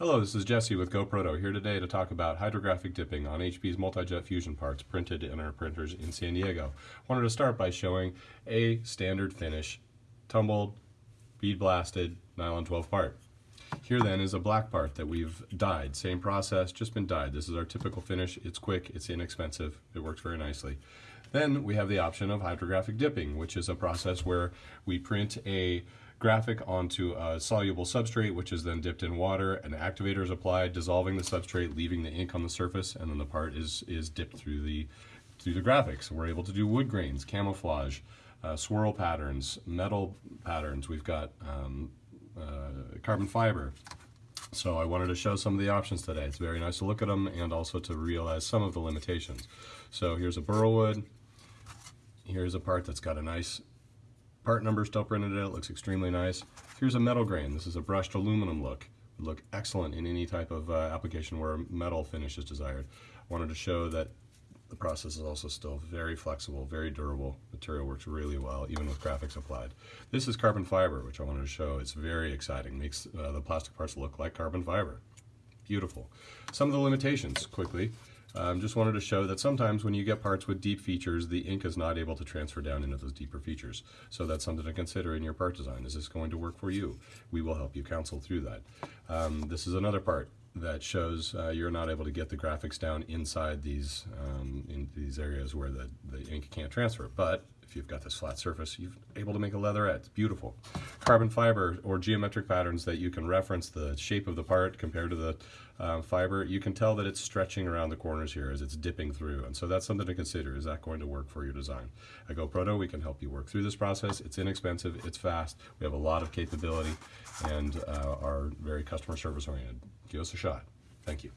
Hello, this is Jesse with GoProto here today to talk about hydrographic dipping on HP's multi-jet fusion parts printed in our printers in San Diego. I wanted to start by showing a standard finish, tumbled, bead blasted, nylon 12 part. Here then is a black part that we've dyed. Same process, just been dyed. This is our typical finish. It's quick, it's inexpensive, it works very nicely. Then we have the option of hydrographic dipping, which is a process where we print a graphic onto a soluble substrate, which is then dipped in water. An activator is applied, dissolving the substrate, leaving the ink on the surface, and then the part is, is dipped through the, through the graphics. We're able to do wood grains, camouflage, uh, swirl patterns, metal patterns. We've got um, uh, carbon fiber. So I wanted to show some of the options today. It's very nice to look at them and also to realize some of the limitations. So here's a burl wood. Here's a part that's got a nice part number still printed in it. looks extremely nice. Here's a metal grain. This is a brushed aluminum look. Would look excellent in any type of uh, application where a metal finish is desired. I wanted to show that the process is also still very flexible, very durable. Material works really well, even with graphics applied. This is carbon fiber, which I wanted to show. It's very exciting. Makes uh, the plastic parts look like carbon fiber. Beautiful. Some of the limitations, quickly. Um, just wanted to show that sometimes when you get parts with deep features, the ink is not able to transfer down into those deeper features. So that's something to consider in your part design. Is this going to work for you? We will help you counsel through that. Um, this is another part that shows uh, you're not able to get the graphics down inside these um, in these areas where the, the ink can't transfer. But if you've got this flat surface, you're able to make a leatherette. It's beautiful. Carbon fiber or geometric patterns that you can reference the shape of the part compared to the uh, fiber. You can tell that it's stretching around the corners here as it's dipping through. And so that's something to consider. Is that going to work for your design? At GoProto, we can help you work through this process. It's inexpensive, it's fast, we have a lot of capability, and uh, are very customer service oriented. Give us a shot. Thank you.